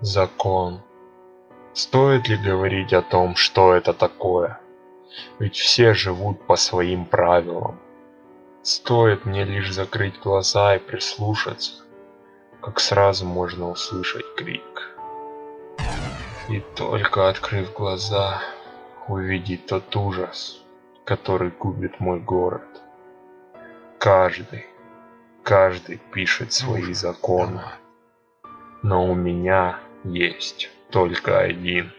Закон. Стоит ли говорить о том, что это такое? Ведь все живут по своим правилам. Стоит мне лишь закрыть глаза и прислушаться, как сразу можно услышать крик. И только открыв глаза, увидеть тот ужас, который губит мой город. Каждый, каждый пишет свои законы. Но у меня есть только один.